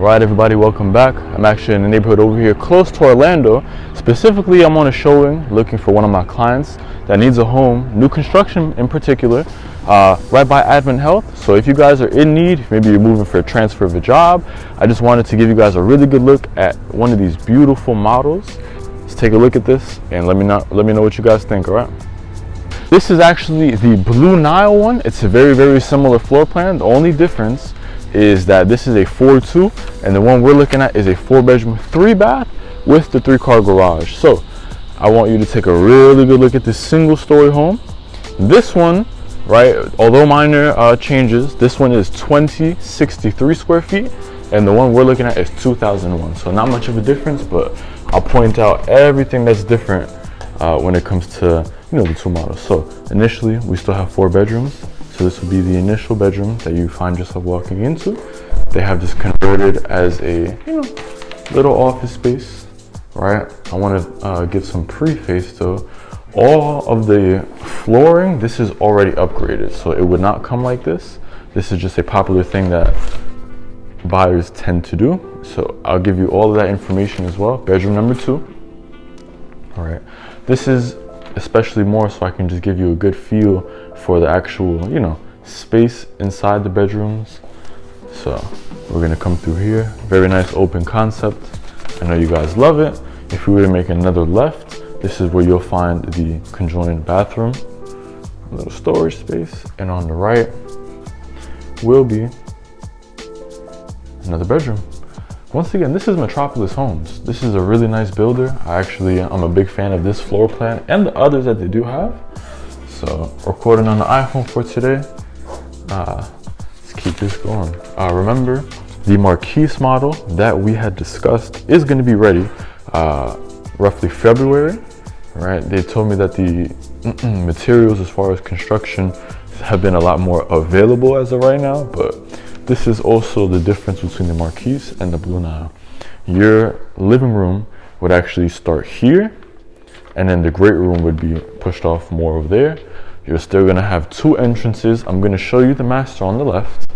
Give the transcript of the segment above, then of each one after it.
Alright everybody, welcome back. I'm actually in the neighborhood over here close to Orlando. Specifically, I'm on a showing looking for one of my clients that needs a home, new construction in particular, uh, right by Advent Health. So if you guys are in need, maybe you're moving for a transfer of a job, I just wanted to give you guys a really good look at one of these beautiful models. Let's take a look at this and let me know, let me know what you guys think, alright? This is actually the Blue Nile one. It's a very, very similar floor plan. The only difference is that this is a 4-2 and the one we're looking at is a four bedroom, three bath with the three car garage. So I want you to take a really good look at this single story home. This one, right, although minor uh, changes, this one is 2063 square feet and the one we're looking at is 2001. So not much of a difference, but I'll point out everything that's different uh, when it comes to, you know, the two models. So initially we still have four bedrooms. So this will be the initial bedroom that you find yourself walking into. They have this converted as a, you know, little office space, right? I want to uh, give some preface though. All of the flooring, this is already upgraded. So it would not come like this. This is just a popular thing that buyers tend to do. So I'll give you all of that information as well. Bedroom number two. All right. This is especially more so I can just give you a good feel for the actual, you know, space inside the bedrooms. So we're gonna come through here. Very nice open concept. I know you guys love it. If we were to make another left, this is where you'll find the conjoined bathroom, a little storage space. And on the right will be another bedroom. Once again, this is Metropolis Homes. This is a really nice builder. I actually, I'm a big fan of this floor plan and the others that they do have. So recording on the iPhone for today. Uh, let's keep this going. Uh, remember, the Marquise model that we had discussed is going to be ready uh, roughly February, right? They told me that the materials as far as construction have been a lot more available as of right now, but this is also the difference between the Marquise and the Blue Nile. Your living room would actually start here, and then the great room would be pushed off more over there you're still gonna have two entrances. I'm gonna show you the master on the left,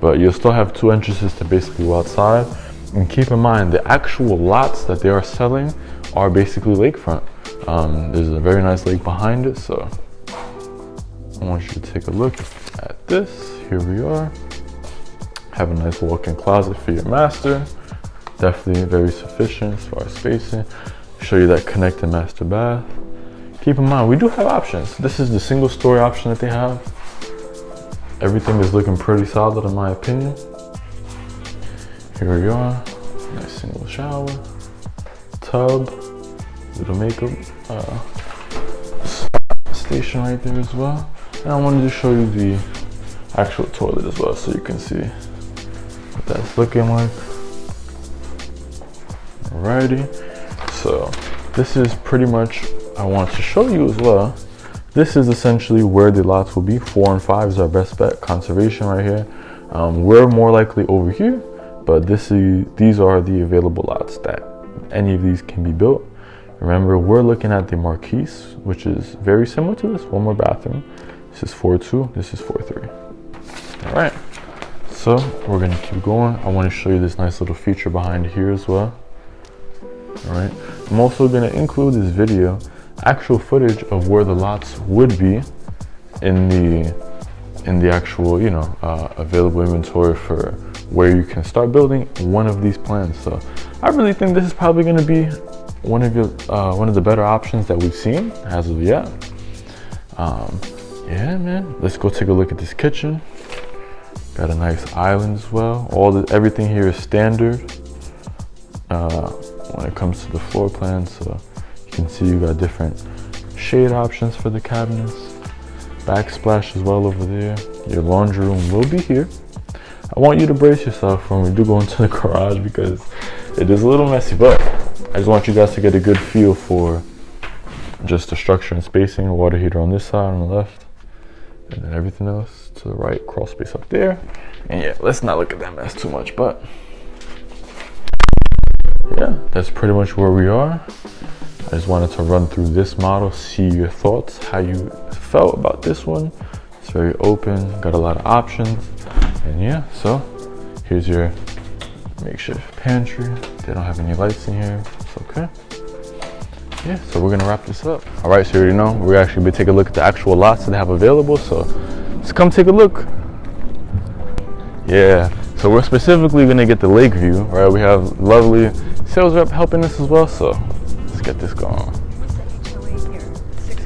but you'll still have two entrances to basically go outside. And keep in mind, the actual lots that they are selling are basically lakefront. Um, there's a very nice lake behind it, so I want you to take a look at this. Here we are. Have a nice walk-in closet for your master. Definitely very sufficient as far as spacing. Show you that connected master bath keep in mind, we do have options. This is the single story option that they have. Everything is looking pretty solid in my opinion. Here we are, nice single shower, tub, little makeup uh, station right there as well. And I wanted to show you the actual toilet as well so you can see that's looking like. Alrighty, so this is pretty much I want to show you as well. This is essentially where the lots will be. Four and five is our best bet. Conservation right here. Um, we're more likely over here, but this is these are the available lots that any of these can be built. Remember, we're looking at the Marquise, which is very similar to this. One more bathroom. This is 4-2, this is 4-3. All right, so we're gonna keep going. I wanna show you this nice little feature behind here as well. All right, I'm also gonna include this video actual footage of where the lots would be in the in the actual you know uh, available inventory for where you can start building one of these plans. So i really think this is probably to be one of your uh, one of the better options that we've seen as of yet. Um, yeah man. Let's go take a look at this kitchen got a nice island as well all the everything here is standard uh, when it comes to the floor plan so you can see you got different shade options for the cabinets. Backsplash as well over there. Your laundry room will be here. I want you to brace yourself when we do go into the garage because it is a little messy, but I just want you guys to get a good feel for just the structure and spacing. Water heater on this side on the left, and then everything else to the right, crawl space up there. And yeah, let's not look at that mess too much, but yeah, that's pretty much where we are. I just wanted to run through this model, see your thoughts, how you felt about this one. It's very open, got a lot of options. And yeah, so here's your makeshift pantry. They don't have any lights in here. It's okay. Yeah, so we're gonna wrap this up. All right, so you already know we're actually gonna take a look at the actual lots that they have available. So let's come take a look. Yeah, so we're specifically gonna get the lake view, right? We have lovely sales rep helping us as well. So let's get this going.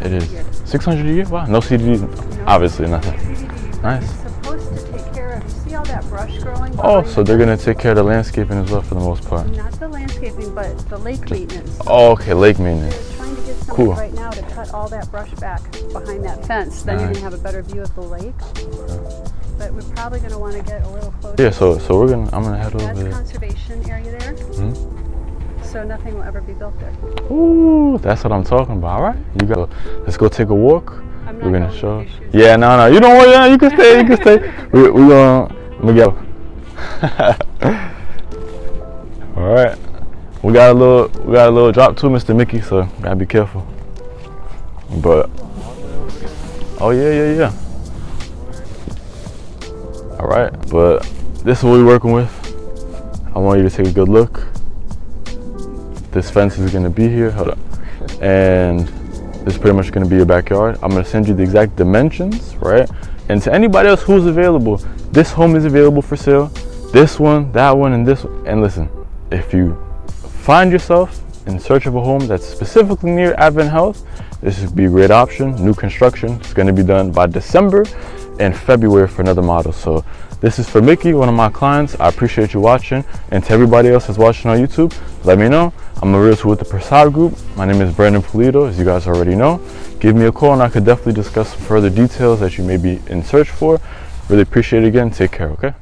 It is 600 a year. Wow, no CDD, obviously nothing. Nice. Supposed to take care of, see all that brush growing? Oh, so they're gonna take care of the landscaping as well for the most part. Not the landscaping, but the lake maintenance. Oh, okay, lake maintenance. Cool. right now to cut all that brush back behind that fence. Then you're gonna have a better view of the lake. But we're probably gonna wanna get a little closer. Yeah, so so we're gonna I'm gonna head over That's there. conservation area there, Mhm. so nothing will ever be built there. Ooh, that's what I'm talking about. All right, you go. Let's go take a walk. I'm not We're gonna going show. with your shoes. Yeah, no, no, you don't want. Yeah, you can stay. You can stay. we we gonna we go. All right, we got a little we got a little drop too, Mr. Mickey. So gotta be careful. But oh yeah, yeah, yeah. All right, but this is what we're working with. I want you to take a good look. This fence is gonna be here. Hold up. And this is pretty much gonna be your backyard. I'm gonna send you the exact dimensions, right? And to anybody else who's available, this home is available for sale. This one, that one, and this one. And listen, if you find yourself in search of a home that's specifically near Advent Health, this would be a great option. New construction. It's gonna be done by December and February for another model. So this is for Mickey, one of my clients. I appreciate you watching. And to everybody else that's watching on YouTube, let me know. I'm a realtor with the Prasad Group. My name is Brandon Polito, as you guys already know. Give me a call and I could definitely discuss some further details that you may be in search for. Really appreciate it again. Take care, okay?